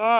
ก็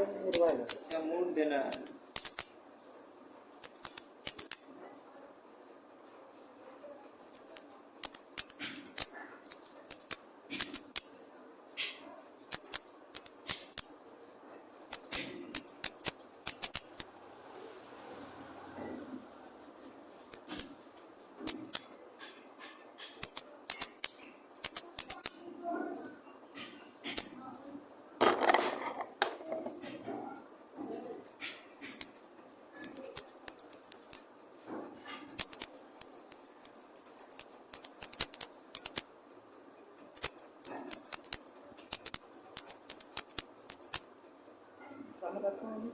क्या मूड देना है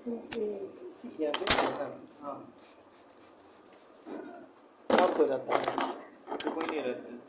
है। तो क्या पे हाँ? और रहता।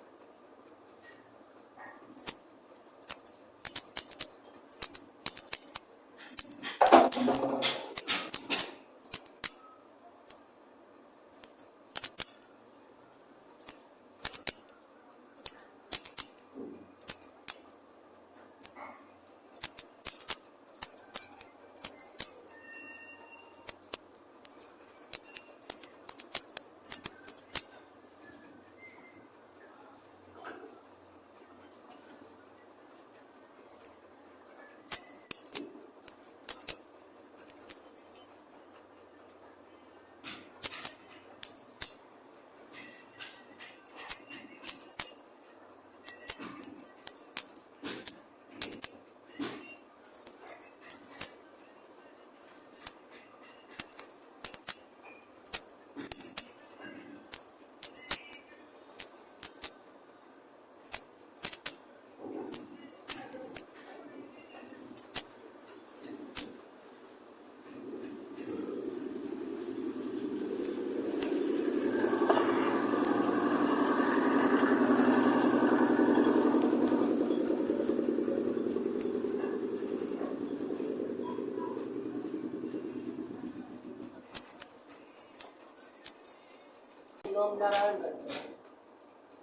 है तो कोई नहीं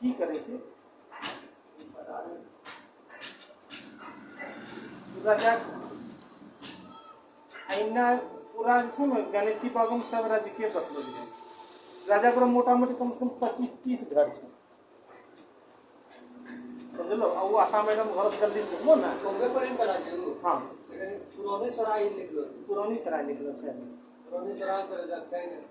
की करे से पूरा जे छै गणेशी बाबू में सब राजकीय बसलो छै राजा को मोटा मोटी कम से कम पच्चीस तीस घर छै समझलो आ वो आसाम मैडम घर जल्दी घुमो ना कांग्रेस पर इन बना दियो हाँ पुराने सराय निकलो पुरानी सराय निकलो छै पुराने सराय पर जाते हैं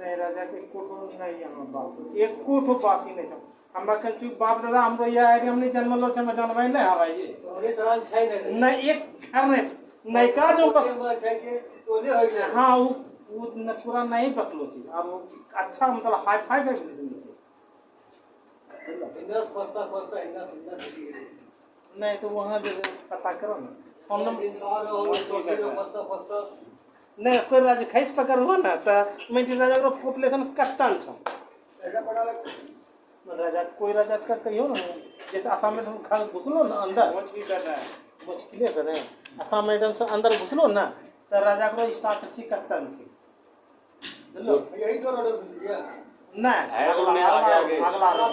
राजा के एको ठो नहीं यहाँ बात एको ठो बात ही नहीं था। हमरा कन चूक बाप दादा हमरो ये आइडिया हम नहीं जन्मलो छै हम नहीं आवा ये पुराने सराय छै नहीं। एक घर नहीं नहीं जो बस। छै टोले हो गया। हाँ वो वो न पूरा नहीं बसलो छी अब अच्छा मतलब हाई फाई का बिज़नेस है इंदस खोस्ता खोस्ता इंदस इंदस नहीं तो वहाँ जो पता करो ना। फ़ोन नंबर इंसान हो? तो किलो नहीं कोई राज्य खैस पकड़ हो ना तो मैं राजा को पॉपुलेशन कस्तान छो ऐसा पता लग राजा कोई राजा का कहियो ना जैसे आसाम में हम खा घुसलो ना अंदर। पहुँच भी कर रहा है। मुझ क्लियर करें आसाम में एकदम से अंदर घुसलो ना तो राजा को स्टार्ट कत्तन थी। बुझलो यही तो रोड है, वो अगला। अगला अगला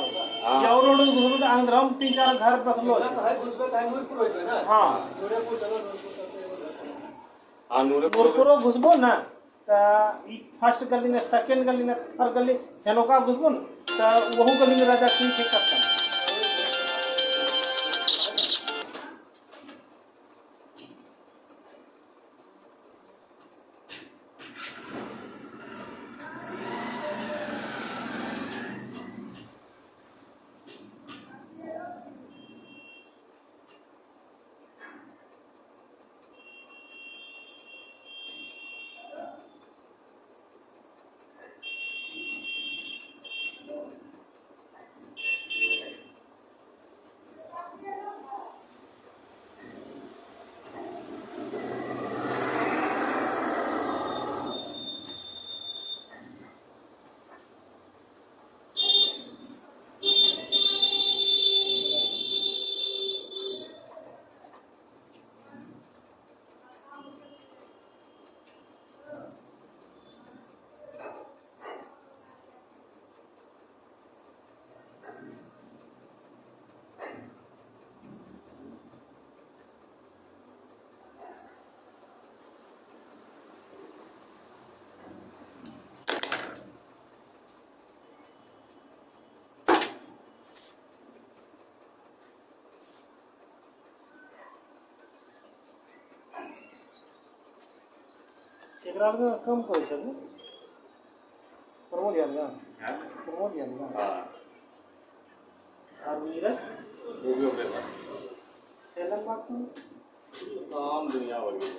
ये और रोड घुसलो तो अंदर हम तीन चार घर बसलो ना तो है नूरपुर घुसबो ना तो फ़र्स्ट गली में सेकंड गली में थर्ड गली हेनोका घुसबो ना तो वहू गली में राजा की थे कत्तन एकरा में कम करे छै प्रमोद यादव हाँ? प्रमोद यादव हाँ। और नीरज वो भी अपने पास बात में? काम दुनिया भर की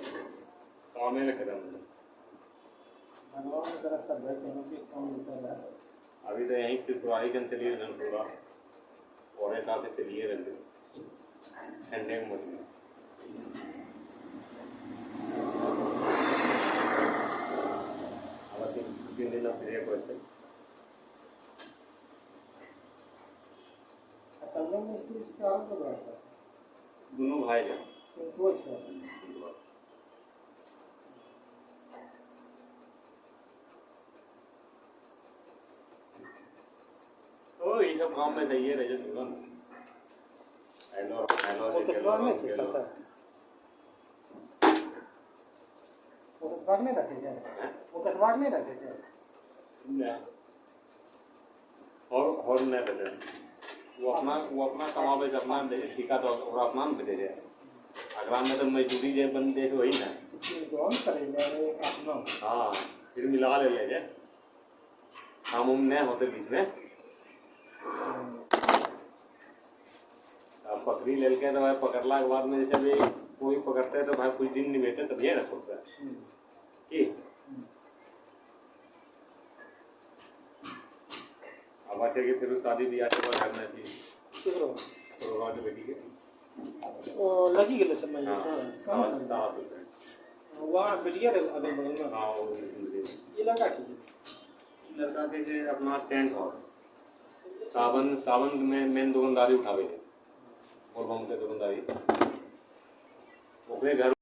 काम ही खत्म भगवान की तरफ़ सब है कहीं भी कम निकल रहा। है अभी तो यहीं त्रिपुरारी कन चलिए रन पूरा। और ऐसा से चलिए रन ठंडे के मौसम अब तीन में कर रहा था दोनों भाई हैं। किंतु अच्छा तो ये सब काम में चाहिए रह जाते हेलो हेलो वो कितना में छे सकता वो कसबाग नहीं रखे जाए। वो कसबाग नहीं रखे जाए। और और नहीं बचे वो अपना वो अपना कमावे अपना दे तो और अपना में दे दे अगला में तो मजदूरी जे बंदे हो ही ना। कौन करेगा हाँ फिर मिला ले ले जे हम उम नहीं होते बीच में। अब पकड़ी ले के तो भाई पकड़ला के बाद में जैसे भी कोई पकड़ते है तो भाई कुछ दिन नहीं बैठे तभी ना खुलता है की अच्छा कि फिर शादी ब्याह के बाद करना चाहिए। किधर तो बात बेटी के वो लगी गेले समय हाँ। हाँ। हाँ दास हैं वहाँ बिटिया रहे अगल बगल में हाँ वो ये लगा। की लड़का के जे अपना टेंट हाउस। सावन सावन में मेन दुकानदारी उठावे और बम के दुकानदारी ओकरे घर